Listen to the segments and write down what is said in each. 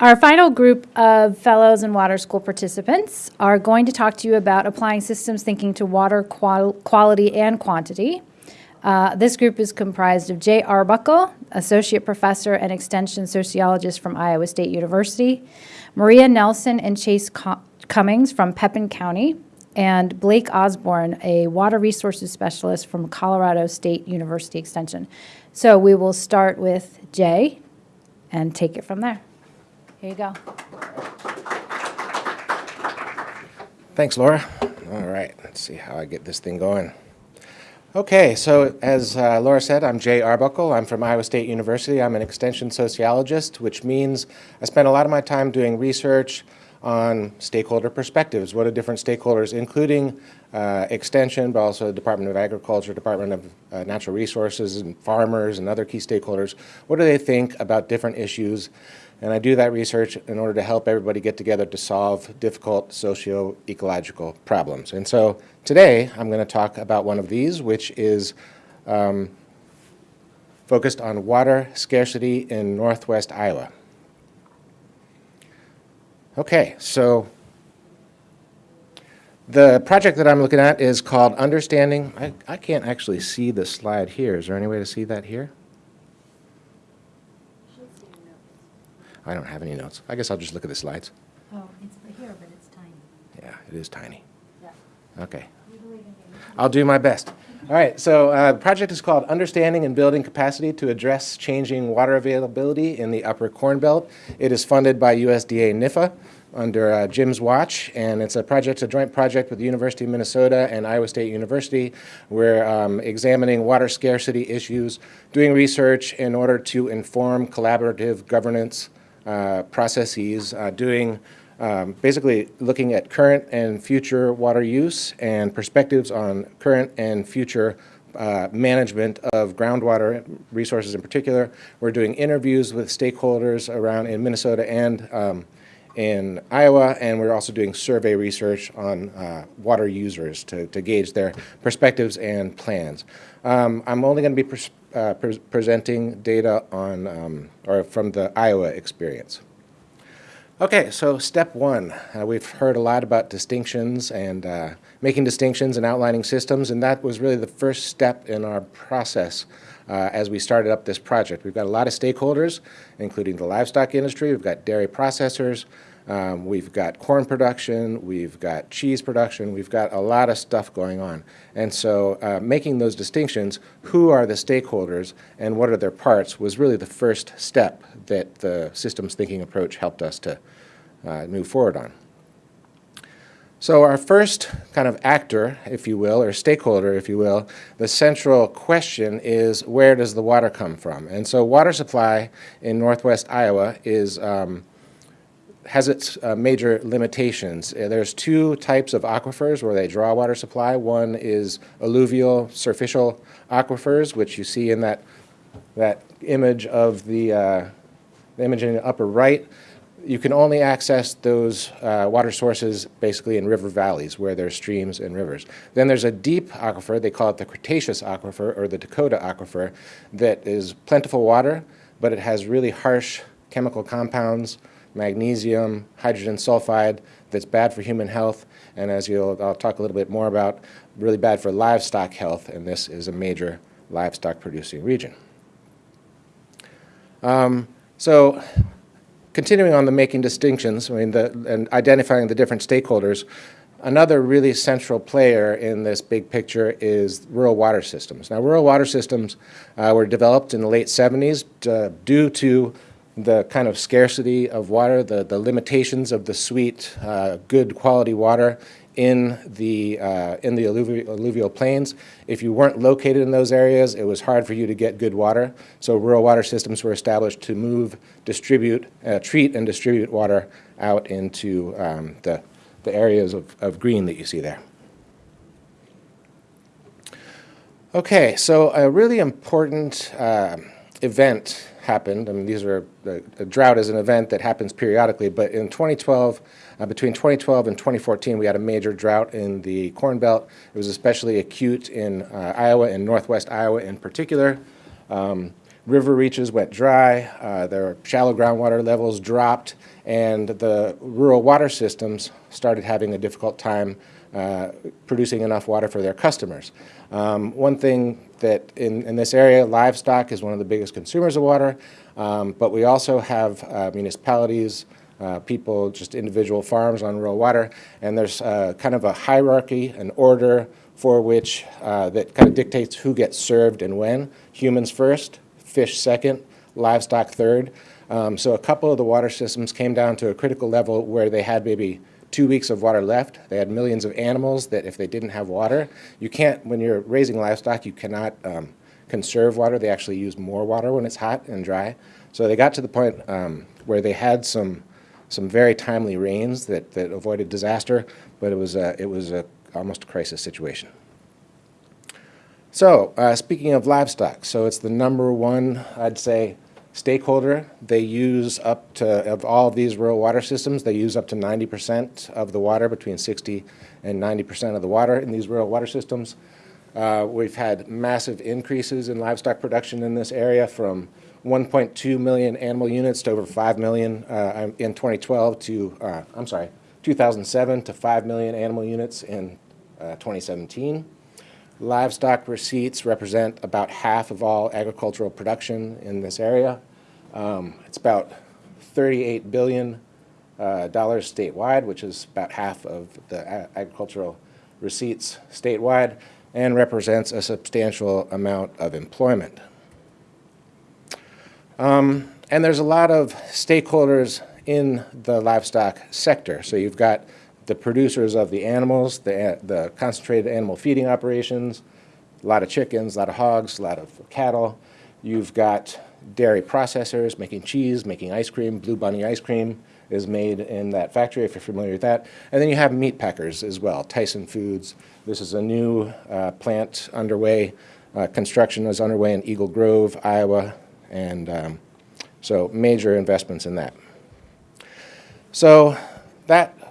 Our final group of fellows and water school participants are going to talk to you about applying systems thinking to water qual- quality and quantity. Uh, this group is comprised of Jay Arbuckle, Associate Professor and Extension Sociologist from Iowa State University, Maria Nelson and Chase Cummings from Pepin County, and Blake Osborne, a Water Resources Specialist from Colorado State University Extension. So we will start with Jay and take it from there. Here you go. Thanks, Laura. All right, let's see how I get this thing going. Okay, so as uh, Laura said, I'm Jay Arbuckle. I'm from Iowa State University. I'm an extension sociologist, which means I spend a lot of my time doing research on stakeholder perspectives. What are different stakeholders, including uh, extension, but also the Department of Agriculture, Department of uh, Natural Resources, and farmers and other key stakeholders, what do they think about different issues and I do that research in order to help everybody get together to solve difficult socio-ecological problems. And so today I'm going to talk about one of these, which is um, focused on water scarcity in northwest Iowa. Okay, so the project that I'm looking at is called Understanding. I, I can't actually see the slide here. Is there any way to see that here? I don't have any notes. I guess I'll just look at the slides. Oh, it's here, but it's tiny. Yeah, it is tiny. Yeah. Okay. I'll do my best. All right, so uh, the project is called Understanding and Building Capacity to Address Changing Water Availability in the Upper Corn Belt. It is funded by USDA NIFA under uh, Jim's watch, and it's a project, a joint project with the University of Minnesota and Iowa State University. We're um, examining water scarcity issues, doing research in order to inform collaborative governance processes, uh, doing um, basically looking at current and future water use and perspectives on current and future uh, management of groundwater resources in particular. We're doing interviews with stakeholders around in Minnesota and um, in Iowa, and we're also doing survey research on uh, water users to, to gauge their perspectives and plans. Um, I'm only going to be uh, pre presenting data on um, or from the Iowa experience. Okay, so step one, uh, we've heard a lot about distinctions and uh, making distinctions and outlining systems, and that was really the first step in our process uh, as we started up this project. We've got a lot of stakeholders, including the livestock industry, we've got dairy processors, um, we've got corn production, we've got cheese production, we've got a lot of stuff going on. And so uh, making those distinctions, who are the stakeholders and what are their parts, was really the first step that the systems thinking approach helped us to uh, move forward on. So our first kind of actor, if you will, or stakeholder, if you will, the central question is where does the water come from? And so water supply in northwest Iowa is um, has its uh, major limitations. Uh, there's two types of aquifers where they draw water supply. One is alluvial surficial aquifers, which you see in that, that image of the, uh, the image in the upper right. You can only access those uh, water sources basically in river valleys where there's streams and rivers. Then there's a deep aquifer, they call it the Cretaceous aquifer or the Dakota aquifer, that is plentiful water, but it has really harsh chemical compounds, magnesium, hydrogen sulfide that's bad for human health, and as you'll, I'll talk a little bit more about, really bad for livestock health, and this is a major livestock producing region. Um, so continuing on the making distinctions, I mean, the, and identifying the different stakeholders, another really central player in this big picture is rural water systems. Now, rural water systems uh, were developed in the late 70s uh, due to the kind of scarcity of water, the, the limitations of the sweet, uh, good quality water in the, uh, in the alluvial, plains. If you weren't located in those areas, it was hard for you to get good water. So rural water systems were established to move, distribute, uh, treat and distribute water out into um, the, the areas of, of green that you see there. Okay, so a really important uh, event happened. I mean, these are, the, the, drought is an event that happens periodically, but in 2012, uh, between 2012 and 2014, we had a major drought in the Corn Belt. It was especially acute in uh, Iowa and northwest Iowa in particular. Um, river reaches went dry, uh, their shallow groundwater levels dropped, and the rural water systems started having a difficult time uh, producing enough water for their customers. Um, one thing that in, in this area, livestock is one of the biggest consumers of water, um, but we also have uh, municipalities, uh, people, just individual farms on rural water, and there's uh, kind of a hierarchy, an order for which uh, that kind of dictates who gets served and when. Humans first, fish second, livestock third. Um, so a couple of the water systems came down to a critical level where they had maybe two weeks of water left. They had millions of animals that if they didn't have water, you can't, when you're raising livestock, you cannot um, conserve water. They actually use more water when it's hot and dry. So they got to the point um, where they had some some very timely rains that, that avoided disaster, but it was a, it was a, almost a crisis situation. So uh, speaking of livestock, so it's the number one, I'd say, stakeholder. They use up to, of all of these rural water systems, they use up to 90% of the water, between 60 and 90% of the water in these rural water systems. Uh, we've had massive increases in livestock production in this area from 1.2 million animal units to over 5 million uh, in 2012 to, uh, I'm sorry, 2007 to 5 million animal units in uh, 2017. Livestock receipts represent about half of all agricultural production in this area. Um, it's about 38 billion uh, dollars statewide, which is about half of the agricultural receipts statewide, and represents a substantial amount of employment. Um, and there's a lot of stakeholders in the livestock sector. So you've got the producers of the animals, the, the concentrated animal feeding operations, a lot of chickens, a lot of hogs, a lot of cattle. You've got dairy processors making cheese, making ice cream. Blue Bunny ice cream is made in that factory, if you're familiar with that. And then you have meat packers as well, Tyson Foods. This is a new uh, plant underway. Uh, construction is underway in Eagle Grove, Iowa, and um, so major investments in that. So that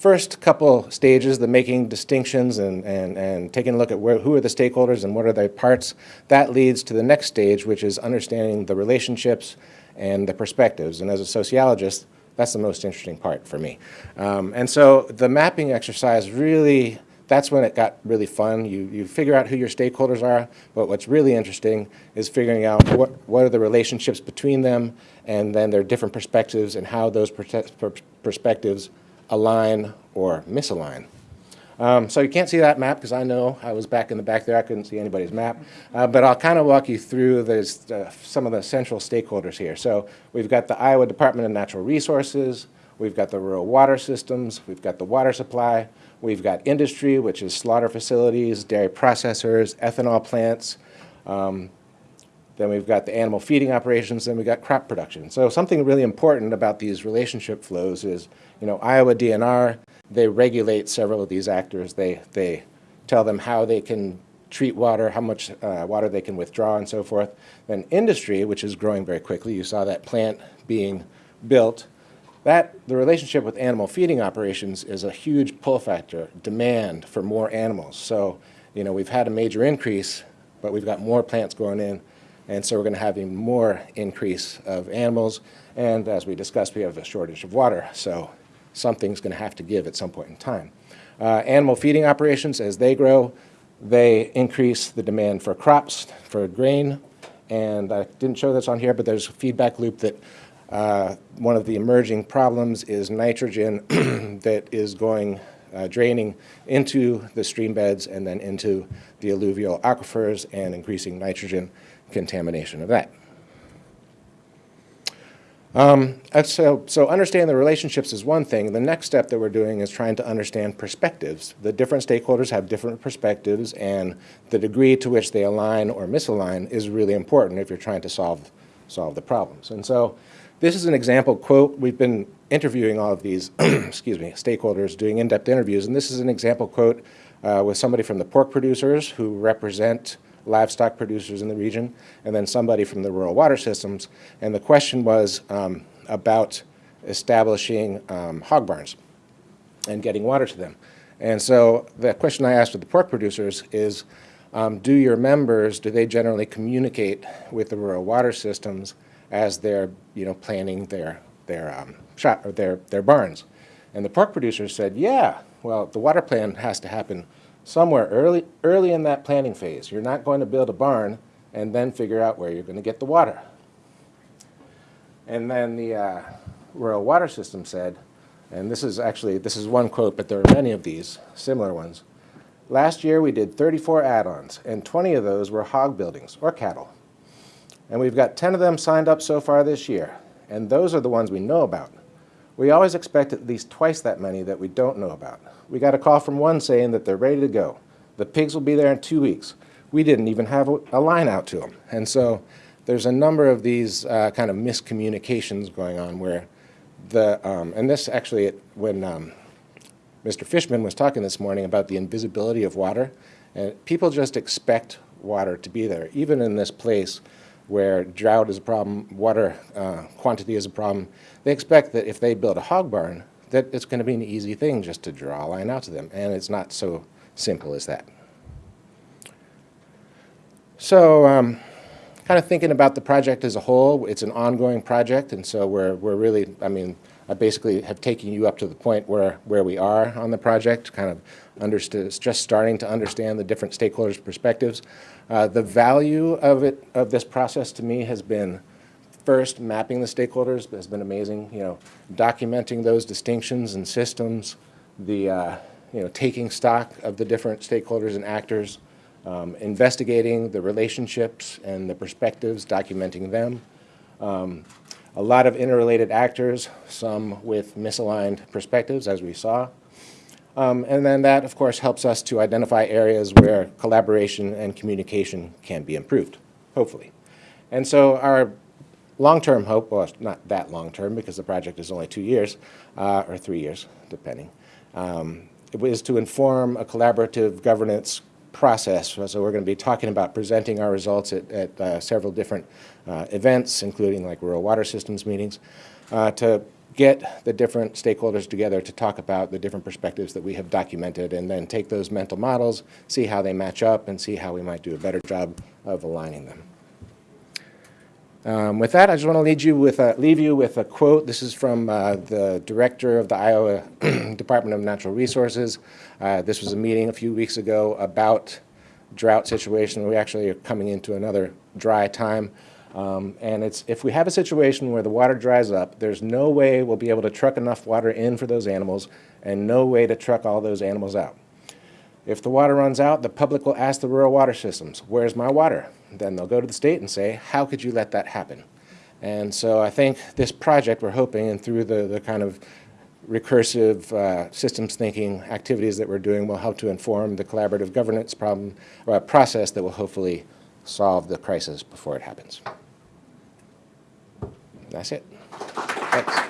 first couple stages, the making distinctions and, and, and taking a look at where, who are the stakeholders and what are their parts, that leads to the next stage, which is understanding the relationships and the perspectives. And as a sociologist, that's the most interesting part for me. Um, and so the mapping exercise really that's when it got really fun. You, you figure out who your stakeholders are, but what's really interesting is figuring out what, what are the relationships between them and then their different perspectives and how those perspectives align or misalign. Um, so you can't see that map because I know I was back in the back there. I couldn't see anybody's map. Uh, but I'll kind of walk you through uh, some of the central stakeholders here. So we've got the Iowa Department of Natural Resources. We've got the rural water systems. We've got the water supply. We've got industry, which is slaughter facilities, dairy processors, ethanol plants. Um, then we've got the animal feeding operations, then we've got crop production. So something really important about these relationship flows is, you know, Iowa DNR, they regulate several of these actors. They, they tell them how they can treat water, how much uh, water they can withdraw and so forth. Then industry, which is growing very quickly, you saw that plant being built. That, the relationship with animal feeding operations is a huge pull factor, demand for more animals. So, you know, we've had a major increase, but we've got more plants going in, and so we're going to have even more increase of animals. And as we discussed, we have a shortage of water, so something's going to have to give at some point in time. Uh, animal feeding operations, as they grow, they increase the demand for crops, for grain, and I didn't show this on here, but there's a feedback loop that uh, one of the emerging problems is nitrogen that is going uh, draining into the stream beds and then into the alluvial aquifers and increasing nitrogen contamination of that. Um, so, so understanding the relationships is one thing. The next step that we're doing is trying to understand perspectives. The different stakeholders have different perspectives and the degree to which they align or misalign is really important if you're trying to solve, solve the problems. And so this is an example quote. We've been interviewing all of these, excuse me, stakeholders, doing in-depth interviews, and this is an example quote uh, with somebody from the pork producers who represent livestock producers in the region, and then somebody from the rural water systems. And the question was um, about establishing um, hog barns and getting water to them. And so the question I asked of the pork producers is, um, do your members, do they generally communicate with the rural water systems as they're, you know, planning their, their um, shop, or their, their barns? And the pork producers said, yeah, well, the water plan has to happen somewhere early, early in that planning phase. You're not going to build a barn and then figure out where you're going to get the water. And then the uh, rural water system said, and this is actually, this is one quote, but there are many of these, similar ones. Last year we did 34 add-ons, and 20 of those were hog buildings or cattle. And we've got 10 of them signed up so far this year, and those are the ones we know about. We always expect at least twice that many that we don't know about. We got a call from one saying that they're ready to go. The pigs will be there in two weeks. We didn't even have a, line out to them. And so there's a number of these uh, kind of miscommunications going on where the, um, and this actually, it, when um, Mr. Fishman was talking this morning about the invisibility of water, and people just expect water to be there, even in this place where drought is a problem, water uh, quantity is a problem. They expect that if they build a hog barn, that it's going to be an easy thing just to draw a line out to them, and it's not so simple as that. So um, kind of thinking about the project as a whole, it's an ongoing project, and so we're, we're really, I mean, I basically have taken you up to the point where, where we are on the project, kind of understood, just starting to understand the different stakeholders' perspectives. Uh, the value of it, of this process to me has been first, mapping the stakeholders has been amazing, you know, documenting those distinctions and systems, the, uh, you know, taking stock of the different stakeholders and actors, um, investigating the relationships and the perspectives, documenting them. Um, a lot of interrelated actors, some with misaligned perspectives, as we saw. Um, and then that, of course, helps us to identify areas where collaboration and communication can be improved, hopefully. And so our long-term hope, well, not that long-term because the project is only two years, uh, or three years, depending, um, is to inform a collaborative governance process. So we're going to be talking about presenting our results at, at uh, several different uh, events, including like rural water systems meetings, uh, to get the different stakeholders together to talk about the different perspectives that we have documented and then take those mental models, see how they match up, and see how we might do a better job of aligning them. Um, with that, I just want to lead you with a, leave you with a quote. This is from uh, the director of the Iowa Department of Natural Resources. Uh, this was a meeting a few weeks ago about drought situation. We actually are coming into another dry time. Um, and it's, if we have a situation where the water dries up, there's no way we'll be able to truck enough water in for those animals and no way to truck all those animals out. If the water runs out, the public will ask the rural water systems, where's my water? Then they'll go to the state and say, how could you let that happen? And so I think this project, we're hoping, and through the, the kind of recursive uh, systems thinking activities that we're doing will help to inform the collaborative governance problem, or a process that will hopefully solve the crisis before it happens. That's it. Thanks.